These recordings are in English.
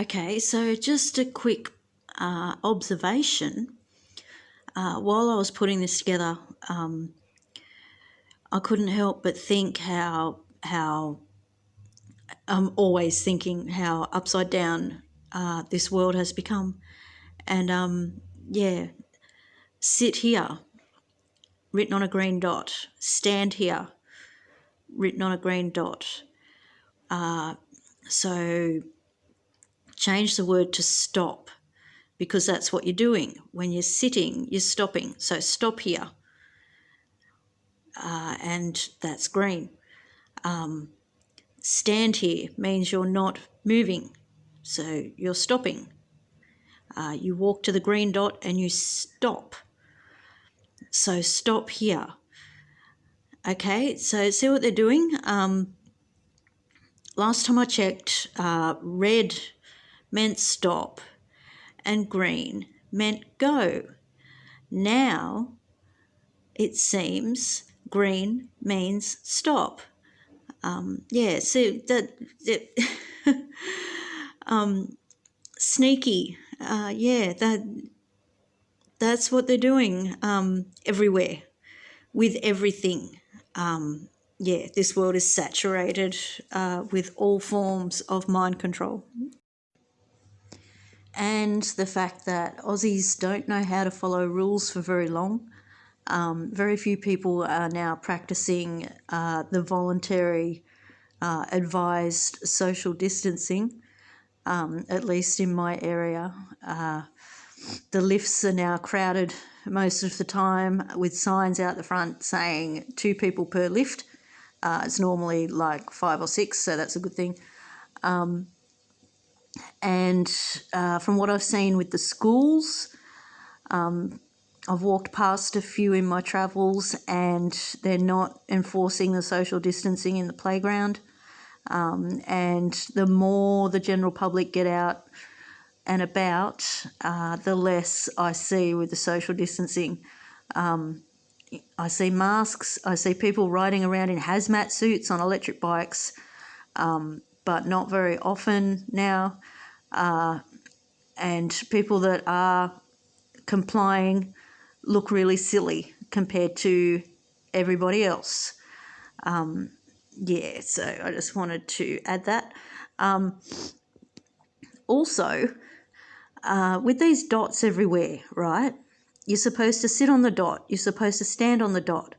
Okay, so just a quick uh, observation. Uh, while I was putting this together, um, I couldn't help but think how how I'm always thinking how upside down uh, this world has become, and um, yeah, sit here, written on a green dot. Stand here, written on a green dot. Uh, so change the word to stop because that's what you're doing. When you're sitting, you're stopping. So stop here. Uh, and that's green. Um, stand here means you're not moving. So you're stopping. Uh, you walk to the green dot and you stop. So stop here. Okay, so see what they're doing? Um, last time I checked, uh, red meant stop and green meant go. Now it seems green means stop. Um, yeah, so that, that um, sneaky. Uh, yeah, that that's what they're doing um, everywhere with everything. Um, yeah, this world is saturated uh, with all forms of mind control and the fact that Aussies don't know how to follow rules for very long. Um, very few people are now practicing uh, the voluntary uh, advised social distancing, um, at least in my area. Uh, the lifts are now crowded most of the time with signs out the front saying two people per lift. Uh, it's normally like five or six, so that's a good thing. Um, and uh, from what I've seen with the schools, um, I've walked past a few in my travels and they're not enforcing the social distancing in the playground. Um, and the more the general public get out and about, uh, the less I see with the social distancing. Um, I see masks, I see people riding around in hazmat suits on electric bikes. Um, but not very often now. Uh, and people that are complying look really silly compared to everybody else. Um, yeah, so I just wanted to add that. Um, also, uh, with these dots everywhere, right? You're supposed to sit on the dot. You're supposed to stand on the dot.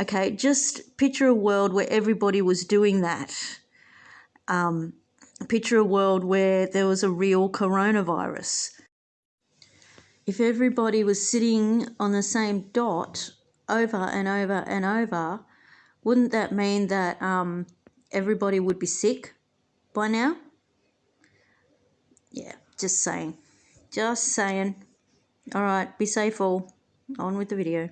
Okay, just picture a world where everybody was doing that um, picture a world where there was a real coronavirus. If everybody was sitting on the same dot over and over and over, wouldn't that mean that um, everybody would be sick by now? Yeah, just saying. Just saying. All right, be safe all. On with the video.